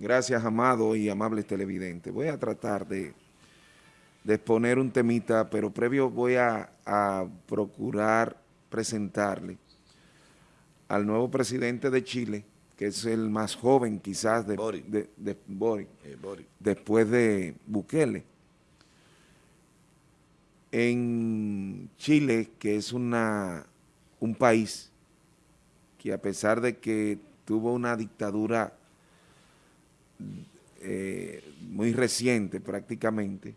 Gracias, amado y amables televidentes. Voy a tratar de, exponer un temita, pero previo voy a, procurar presentarle al nuevo presidente de Chile, que es el más joven quizás de, de, eh, después de Bukele. En Chile, que es una, un país que a pesar de que tuvo una dictadura eh, muy reciente prácticamente,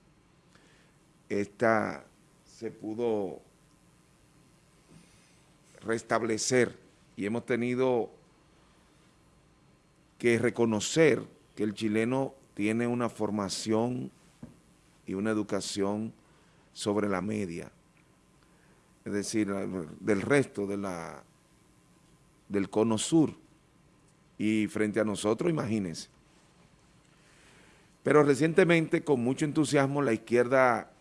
esta se pudo restablecer y hemos tenido que reconocer que el chileno tiene una formación y una educación sobre la media, es decir, del resto de la, del cono sur. Y frente a nosotros, imagínense, pero recientemente, con mucho entusiasmo, la izquierda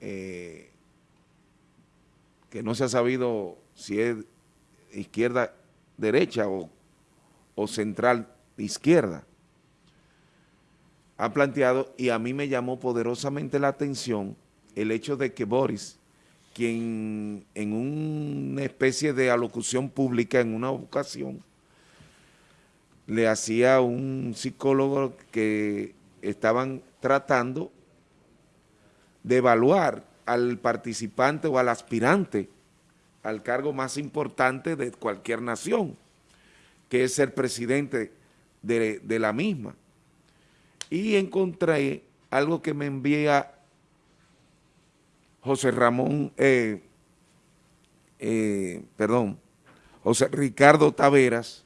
eh, que no se ha sabido si es izquierda derecha o, o central izquierda, ha planteado, y a mí me llamó poderosamente la atención, el hecho de que Boris, quien en una especie de alocución pública en una ocasión, le hacía un psicólogo que estaban tratando de evaluar al participante o al aspirante al cargo más importante de cualquier nación, que es ser presidente de, la misma. Y encontré algo que me envía José Ramón, eh, eh, perdón, José Ricardo Taveras,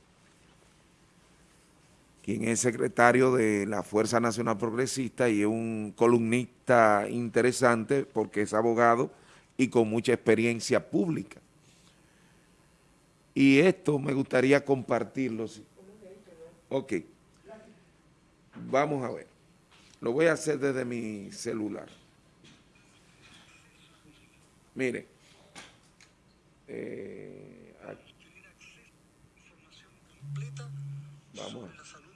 quien es secretario de la Fuerza Nacional Progresista y es un columnista interesante porque es abogado y con mucha experiencia pública. Y esto me gustaría compartirlo. Ok. Vamos a ver. Lo voy a hacer desde mi celular. Mire. Eh, Vamos a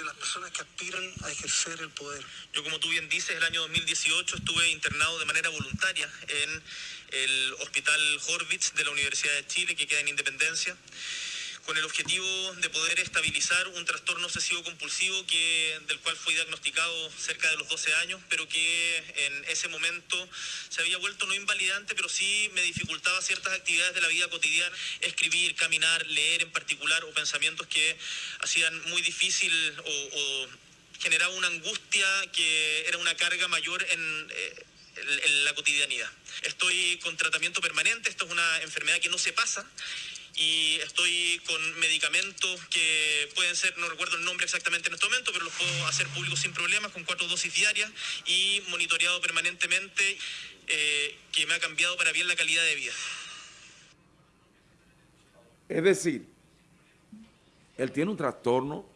de las personas que aspiran a ejercer el poder. Yo, como tú bien dices, el año 2018 estuve internado de manera voluntaria en el Hospital Horvitz de la Universidad de Chile, que queda en Independencia con el objetivo de poder estabilizar un trastorno obsesivo compulsivo que, del cual fui diagnosticado cerca de los 12 años, pero que en ese momento se había vuelto no invalidante, pero sí me dificultaba ciertas actividades de la vida cotidiana, escribir, caminar, leer en particular, o pensamientos que hacían muy difícil o, generaba una angustia que era una carga mayor en... Eh, en la cotidianidad. Estoy con tratamiento permanente, esto es una enfermedad que no se pasa y estoy con medicamentos que pueden ser, no recuerdo el nombre exactamente en este momento, pero los puedo hacer públicos sin problemas, con cuatro dosis diarias y monitoreado permanentemente, eh, que me ha cambiado para bien la calidad de vida. Es decir, él tiene un trastorno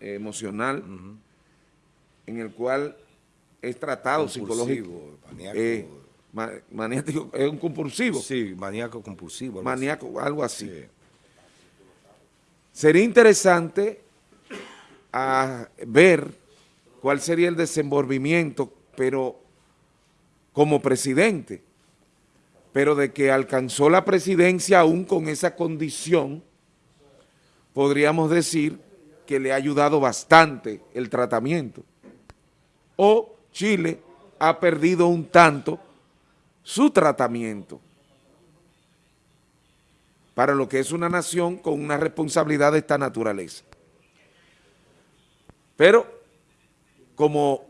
emocional en el cual es tratado psicológico. Eh, maniático, es un compulsivo. Sí, maníaco compulsivo. Algo maníaco, algo así. Sería interesante a ver cuál sería el desenvolvimiento, pero como presidente, pero de que alcanzó la presidencia aún con esa condición, podríamos decir que le ha ayudado bastante el tratamiento. O Chile ha perdido un tanto su tratamiento para lo que es una nación con una responsabilidad de esta naturaleza. Pero como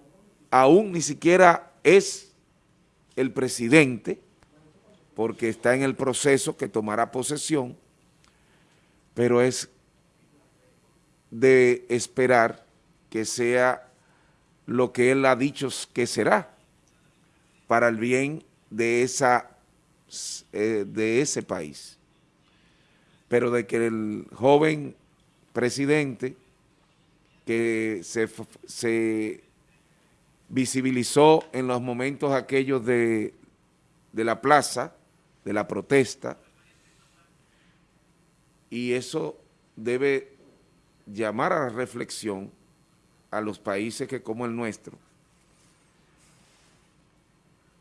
aún ni siquiera es el presidente, porque está en el proceso que tomará posesión, pero es de esperar que sea lo que él ha dicho que será, para el bien de, esa, eh, de ese país. Pero de que el joven presidente que se, se visibilizó en los momentos aquellos de, de la plaza, de la protesta, y eso debe llamar a la reflexión a los países que como el nuestro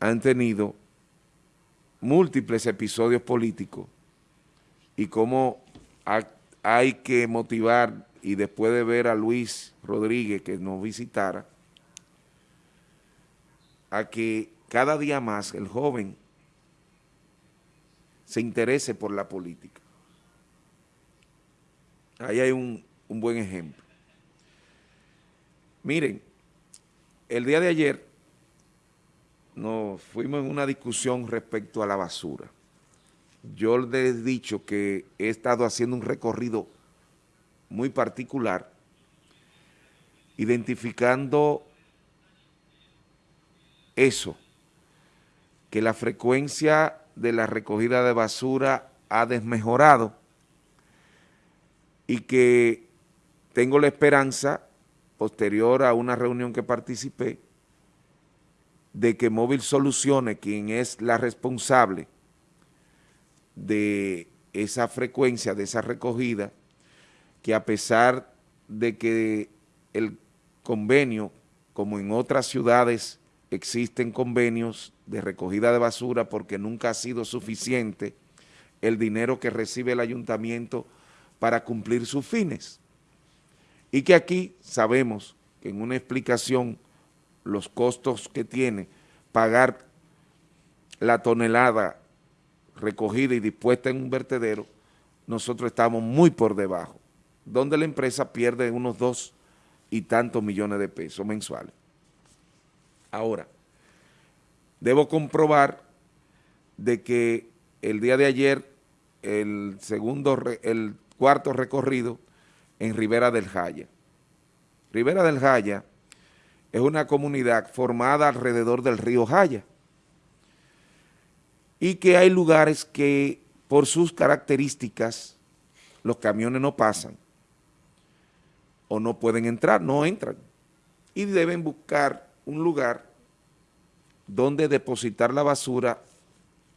han tenido múltiples episodios políticos y cómo hay que motivar y después de ver a Luis Rodríguez que nos visitara, a que cada día más el joven se interese por la política. Ahí hay un, un buen ejemplo. Miren, el día de ayer nos fuimos en una discusión respecto a la basura. Yo les he dicho que he estado haciendo un recorrido muy particular, identificando eso, que la frecuencia de la recogida de basura ha desmejorado y que tengo la esperanza, posterior a una reunión que participé, de que Móvil Soluciones, quien es la responsable de esa frecuencia, de esa recogida, que a pesar de que el convenio, como en otras ciudades, existen convenios de recogida de basura porque nunca ha sido suficiente el dinero que recibe el ayuntamiento para cumplir sus fines. Y que aquí sabemos que en una explicación los costos que tiene pagar la tonelada recogida y dispuesta en un vertedero, nosotros estamos muy por debajo, donde la empresa pierde unos dos y tantos millones de pesos mensuales. Ahora, debo comprobar de que el día de ayer, el segundo, el cuarto recorrido en Ribera del Jaya. Ribera del Jaya es una comunidad formada alrededor del río Jaya y que hay lugares que por sus características los camiones no pasan o no pueden entrar, no entran y deben buscar un lugar donde depositar la basura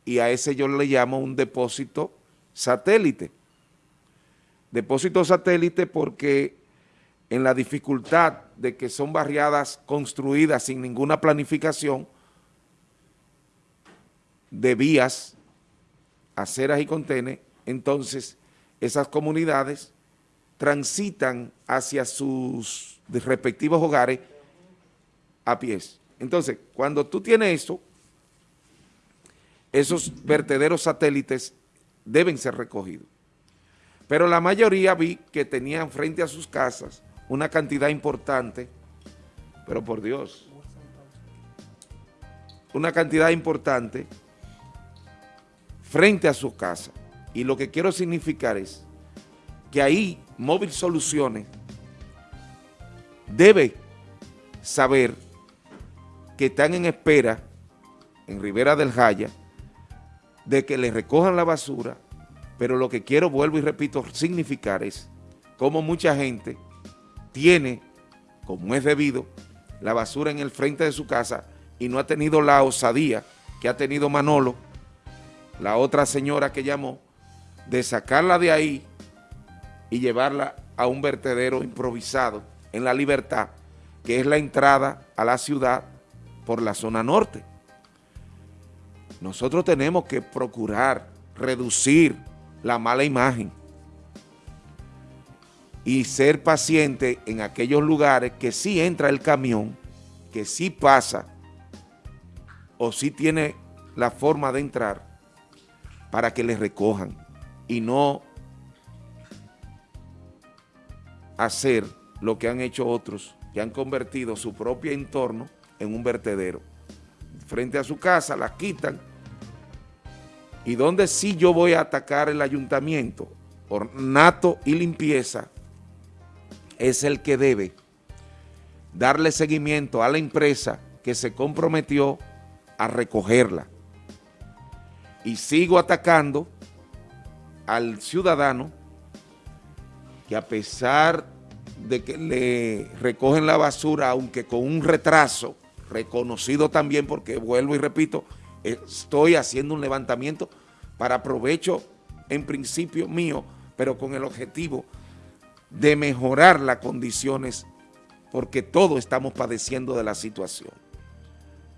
y a ese yo le llamo un depósito satélite. Depósito satélite porque en la dificultad de que son barriadas construidas sin ninguna planificación de vías, aceras y contenes, entonces esas comunidades transitan hacia sus respectivos hogares a pies. Entonces, cuando tú tienes eso, esos vertederos satélites deben ser recogidos. Pero la mayoría vi que tenían frente a sus casas una cantidad importante, pero por Dios, una cantidad importante frente a su casa. Y lo que quiero significar es que ahí Móvil Soluciones debe saber que están en espera en Rivera del Jaya de que le recojan la basura, pero lo que quiero, vuelvo y repito, significar es cómo mucha gente tiene, como es debido, la basura en el frente de su casa y no ha tenido la osadía que ha tenido Manolo, la otra señora que llamó, de sacarla de ahí y llevarla a un vertedero improvisado en La Libertad, que es la entrada a la ciudad por la zona norte. Nosotros tenemos que procurar reducir la mala imagen y ser paciente en aquellos lugares que sí entra el camión, que sí pasa o sí tiene la forma de entrar para que les recojan y no hacer lo que han hecho otros que han convertido su propio entorno en un vertedero. Frente a su casa la quitan y donde sí yo voy a atacar el ayuntamiento, ornato y limpieza, es el que debe darle seguimiento a la empresa que se comprometió a recogerla. Y sigo atacando al ciudadano que a pesar de que le recogen la basura, aunque con un retraso, reconocido también porque vuelvo y repito, estoy haciendo un levantamiento para provecho en principio mío, pero con el objetivo de mejorar las condiciones porque todos estamos padeciendo de la situación.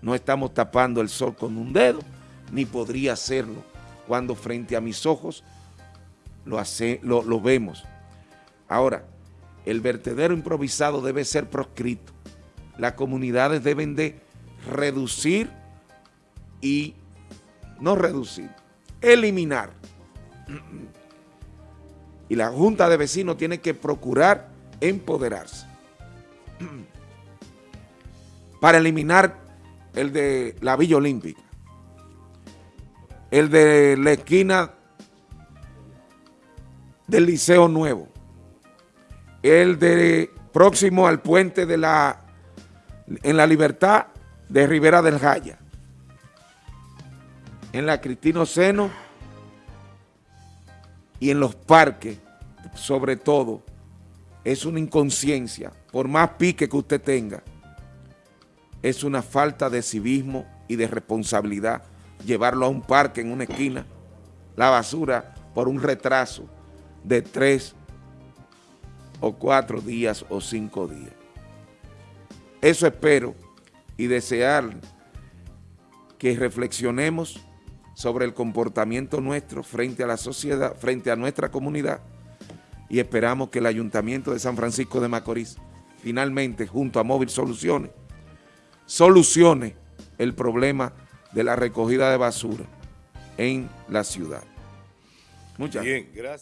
No estamos tapando el sol con un dedo, ni podría hacerlo cuando frente a mis ojos lo, hace, lo, lo vemos. Ahora, el vertedero improvisado debe ser proscrito. Las comunidades deben de reducir y no reducir, eliminar. Y la Junta de Vecinos tiene que procurar empoderarse. Para eliminar el de la Villa Olímpica, el de la esquina del Liceo Nuevo, el de próximo al puente de la en la Libertad de Rivera del Jaya, en la Cristino Seno y en los parques, sobre todo, es una inconsciencia, por más pique que usted tenga, es una falta de civismo y de responsabilidad llevarlo a un parque en una esquina, la basura por un retraso de tres o cuatro días o cinco días. Eso espero y desear que reflexionemos sobre el comportamiento nuestro frente a la sociedad, frente a nuestra comunidad y esperamos que el Ayuntamiento de San Francisco de Macorís finalmente, junto a Móvil Soluciones, solucione el problema de la recogida de basura en la ciudad. Muchas gracias.